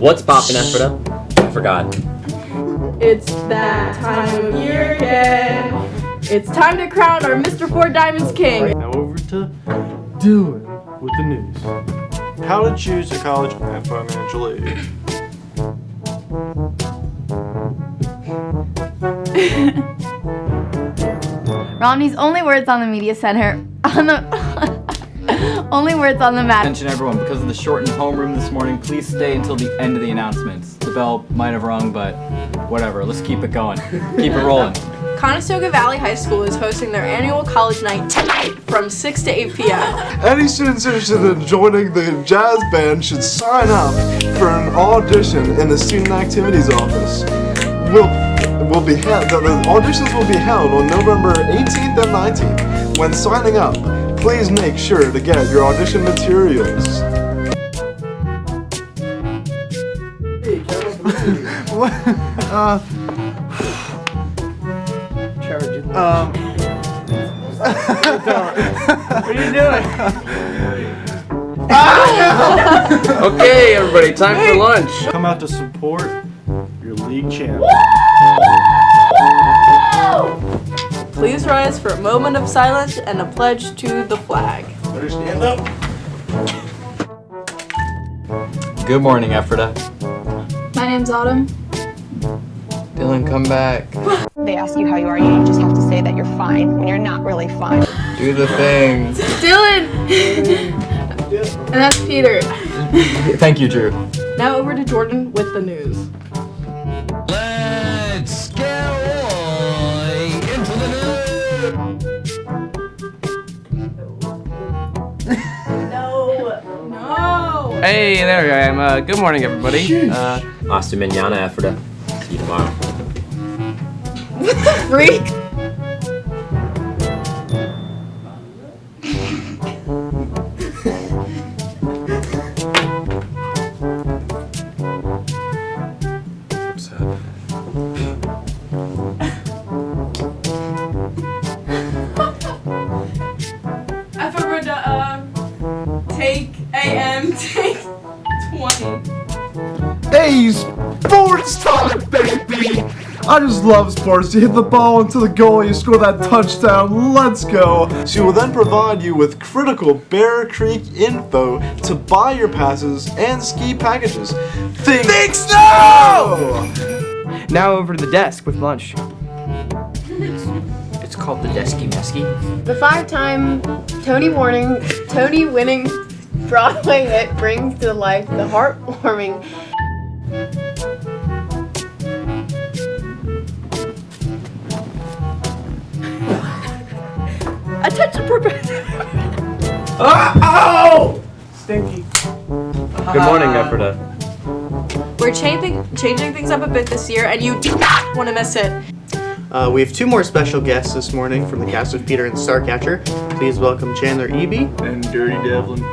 What's poppin', Ephrata? I forgot. It's that time of year again. It's time to crown our Mr. Four Diamonds King. Now over to Dylan with the news. How to choose a college and financial aid. Romney's only words on the media center on the only words on the map. Attention everyone, because of the shortened homeroom this morning, please stay until the end of the announcements. The bell might have rung, but whatever, let's keep it going. Keep it rolling. Conestoga Valley High School is hosting their annual college night tonight from 6 to 8 p.m. Any students interested in joining the jazz band should sign up for an audition in the student activities office. Will will be held. The, the auditions will be held on November 18th and 19th. When signing up, please make sure to get your audition materials. what? Uh, um. what are you doing? Okay, everybody, time for lunch. Come out to support your league champ. Please rise for a moment of silence and a pledge to the flag. Better stand up. Good morning, Ephrata. My name's Autumn. Dylan, come back. They ask you how you are, you just have to say that you're fine when you're not really fine. Do the thing. Dylan! and that's Peter. Thank you, Drew. Now over to Jordan with the news. Hey, there I am. Uh, good morning, everybody. Uh, Hasta mañana, Ephrata. See you tomorrow. Freak. Hey, sports time, baby! I just love sports. You hit the ball into the goal, you score that touchdown, let's go! She will then provide you with critical Bear Creek info to buy your passes and ski packages. Think, Think snow! now over to the desk with lunch. It's called the Desky Mesky. The five-time Tony warning, Tony winning Broadway hit brings to life the heartwarming Attention, professor. Stinky. Good morning, Ephrata. We're changing changing things up a bit this year, and you do not want to miss it. Uh, we have two more special guests this morning from the cast of Peter and Starcatcher. Please welcome Chandler Eby. And Dirty Devlin.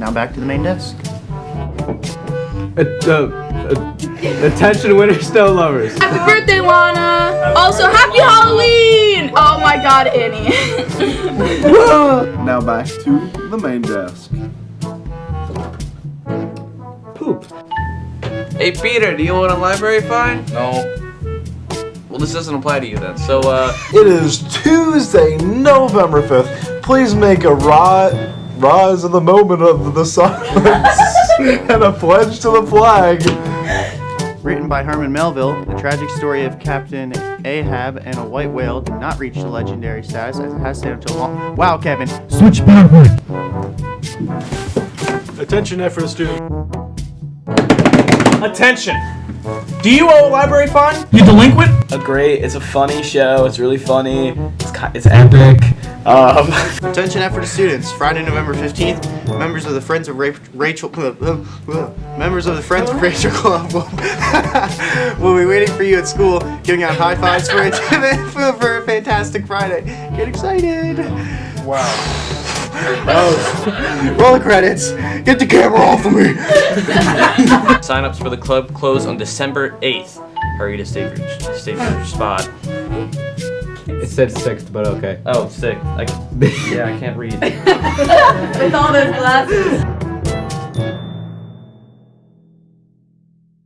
Now back to the main desk. Uh, uh, uh, attention, winter snow lovers. Happy birthday, Lana! Also, happy Halloween! Oh my god, Annie. Now back to the main desk. Poop. Hey, Peter, do you want a library fine? No. Well, this doesn't apply to you then. So, uh, It is Tuesday, November 5th. Please make a ri- rise in the moment of the silence and a pledge to the flag. Written by Herman Melville, the tragic story of Captain Ahab and a white whale did not reach the legendary status as it has stayed until long. Wow, Kevin. Switch Attention, Ephrata student. Attention! Do you owe a library fine? You delinquent? a great. It's a funny show. It's really funny. It's it's epic. Um, Attention Ephrata students. Friday, November 15th, members of the Friends of Ra- Rachel uh, uh, uh, members of the Friends of Rachel Club will, will be waiting for you at school, giving out high fives for a, for, for a fantastic Friday. Get excited. Wow. Oh. Roll the credits. Get the camera off of me. Sign-ups for the club close on December 8th. Hurry to save your, save your spot. It said sixth, but okay. Oh, sick. I, yeah, I can't read. With all those glasses.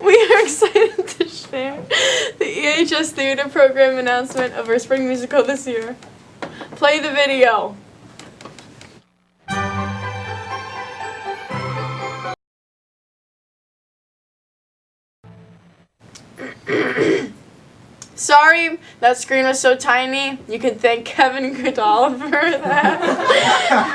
We are excited to share the EHS Theater Program announcement of our spring musical this year. Play the video. Sorry, that screen was so tiny. You can thank Kevin Goodall for that.